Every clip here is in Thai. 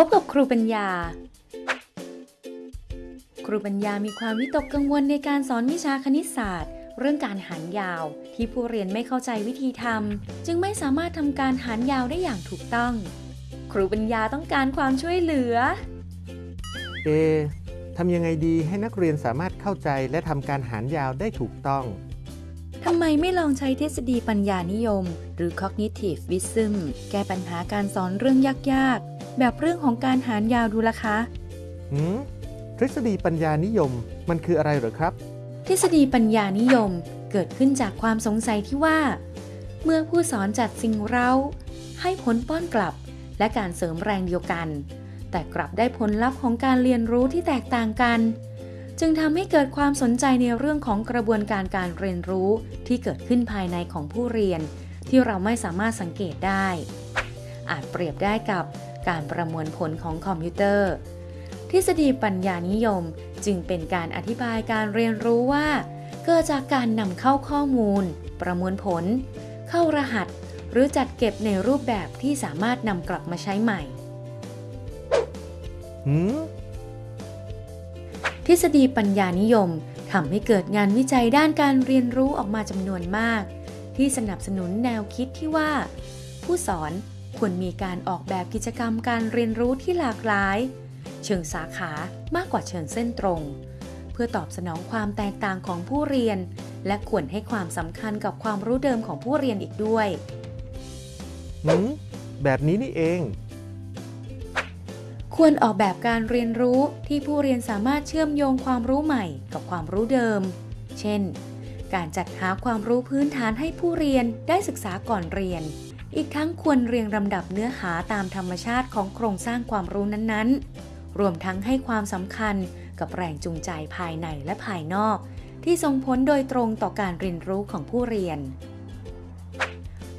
พบกับครูปัญญา ครูปัญญามีความวิตกกังวลในการสอนวิชาคณิตศาสตร์ เรื่องการหารยาว ที่ผู้เรียนไม่เข้าใจวิธีทำจึงไม่สามารถทำการหารยาวได้อย่างถูกต้อง ครูปัญญาต้องการความช่วยเหลือ เอทำยังไงดีให้นักเรียนสามารถเข้าใจและทำการหารยาวได้ถูกต้อง ทำไมไม่ลองใช้ทฤษฎีปัญญานิยม หรือ cognitive wisdom แก้ปัญหาการสอนเรื่องยากๆ แบบเรื่องของการหารยาวดูล่ะคะหืมทฤษฎีปัญญานิยมมันคืออะไรเหรอครับ ทฤษฎีปัญญานิยมเกิดขึ้นจากความสงสัยที่ว่า เมื่อผู้สอนจัดสิ่งเร้าให้ผลป้อนกลับ และการเสริมแรงเดียวกัน แต่กลับได้ผลลัพธ์ของการเรียนรู้ที่แตกต่างกัน จึงทำให้เกิดความสนใจในเรื่องของกระบวนการการเรียนรู้ที่เกิดขึ้นภายในของผู้เรียน ที่เราไม่สามารถสังเกตได้ อาจเปรียบได้กับ การประมวลผลของคอมพิวเตอร์ ทฤษฎีปัญญานิยมจึงเป็นการอธิบายการเรียนรู้ว่า เกิดจากการนำเข้าข้อมูล ประมวลผล เข้ารหัส หรือจัดเก็บในรูปแบบที่สามารถนำกลับมาใช้ใหม่หืมทฤษฎีปัญญานิยมทำให้เกิดงานวิจัยด้านการเรียนรู้ออกมาจำนวนมาก ที่สนับสนุนแนวคิดที่ว่า ผู้สอน ควรมีการออกแบบกิจกรรมการเรียนรู้ที่หลากหลาย เชิงสาขามากกว่าเชิงเส้นตรง เพื่อตอบสนองความแตกต่างของผู้เรียน และควรให้ความสำคัญกับความรู้เดิมของผู้เรียนอีกด้วยหืมแบบนี้นี่เอง ควรออกแบบการเรียนรู้ที่ผู้เรียนสามารถเชื่อมโยงความรู้ใหม่กับความรู้เดิม เช่น การจัดหาความรู้พื้นฐานให้ผู้เรียนได้ศึกษาก่อนเรียน อีกทั้งควรเรียงลำดับเนื้อหาตามธรรมชาติของโครงสร้างความรู้นั้นๆ รวมทั้งให้ความสำคัญกับแรงจูงใจภายในและภายนอก ที่ส่งผลโดยตรงต่อการเรียนรู้ของผู้เรียน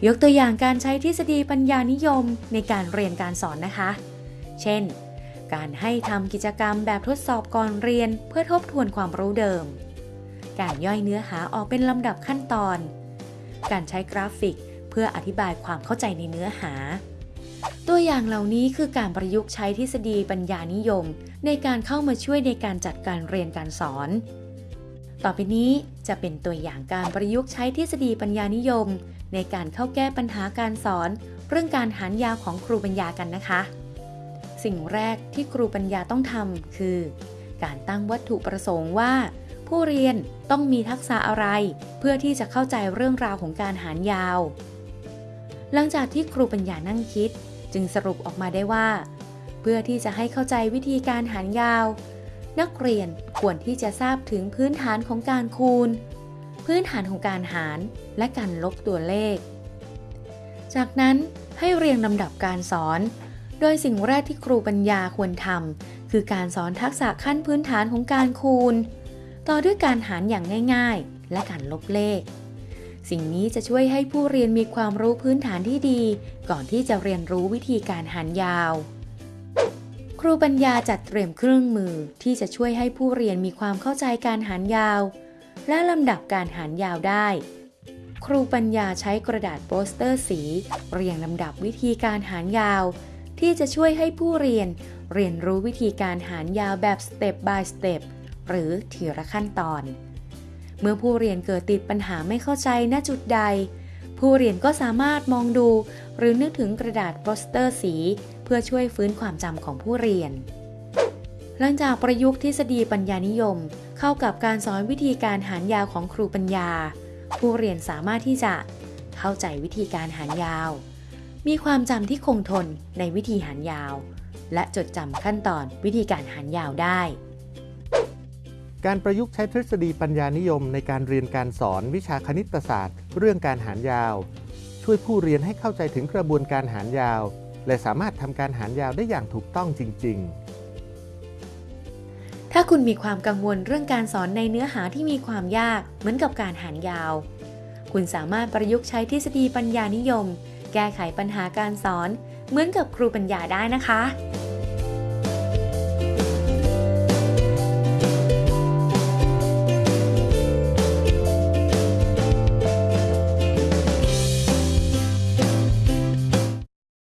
ยกตัวอย่างการใช้ทฤษฎีปัญญานิยมในการเรียนการสอนนะคะ เช่น การให้ทำกิจกรรมแบบทดสอบก่อนเรียนเพื่อทบทวนความรู้เดิม การย่อยเนื้อหาออกเป็นลำดับขั้นตอน การใช้กราฟิก เพื่ออธิบายความเข้าใจในเนื้อหา ตัวอย่างเหล่านี้คือการประยุกต์ใช้ทฤษฎีปัญญานิยม ในการเข้ามาช่วยในการจัดการเรียนการสอน ต่อไปนี้จะเป็นตัวอย่างการประยุกต์ใช้ทฤษฎีปัญญานิยม ในการเข้าแก้ปัญหาการสอน เรื่องการหารยาวของครูปัญญากันนะคะ สิ่งแรกที่ครูปัญญาต้องทำคือ การตั้งวัตถุประสงค์ว่าผู้เรียนต้องมีทักษะอะไร เพื่อที่จะเข้าใจเรื่องราวของการหารยาว หลังจากที่ครูปัญญานั่งคิด จึงสรุปออกมาได้ว่า เพื่อที่จะให้เข้าใจวิธีการหารยาว นักเรียนควรที่จะทราบถึงพื้นฐานของการคูณ พื้นฐานของการหารและการลบตัวเลข จากนั้นให้เรียงลำดับการสอน โดยสิ่งแรกที่ครูปัญญาควรทำคือการสอนทักษะขั้นพื้นฐานของการคูณ ต่อด้วยการหารอย่างง่าย ๆ และการลบเลข สิ่งนี้จะช่วยให้ผู้เรียนมีความรู้พื้นฐานที่ดี ก่อนที่จะเรียนรู้วิธีการหารยาว ครูปัญญาจัดเตรียมเครื่องมือที่จะช่วยให้ผู้เรียนมีความเข้าใจการหารยาว และลำดับการหารยาวได้ ครูปัญญาใช้กระดาษโปสเตอร์สี เรียงลำดับวิธีการหารยาว ที่จะช่วยให้ผู้เรียนเรียนรู้วิธีการหารยาวแบบ step by step หรือทีละขั้นตอน เมื่อผู้เรียนเกิดติดปัญหาไม่เข้าใจณจุดใด ผู้เรียนก็สามารถมองดู หรือนึกถึงกระดาษโปสเตอร์สี เพื่อช่วยฟื้นความจำของผู้เรียน หลังจากประยุกต์ทฤษฎีปัญญานิยม เข้ากับการสอนวิธีการหารยาวของครูปัญญา ผู้เรียนสามารถที่จะเข้าใจวิธีการหารยาว มีความจำที่คงทนในวิธีหารยาว และจดจำขั้นตอนวิธีการหารยาวได้ การประยุกต์ใช้ทฤษฎีปัญญานิยมในการเรียนการสอนวิชาคณิตศาสตร์ เรื่องการหารยาว ช่วยผู้เรียนให้เข้าใจถึงกระบวนการหารยาว และสามารถทำการหารยาวได้อย่างถูกต้องจริง ๆถ้าคุณมีความกังวลเรื่องการสอนในเนื้อหาที่มีความยากเหมือนกับการหารยาว คุณสามารถประยุกต์ใช้ทฤษฎีปัญญานิยม แก้ไขปัญหาการสอน เหมือนกับครูปัญญาได้นะคะ